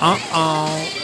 Uh-oh.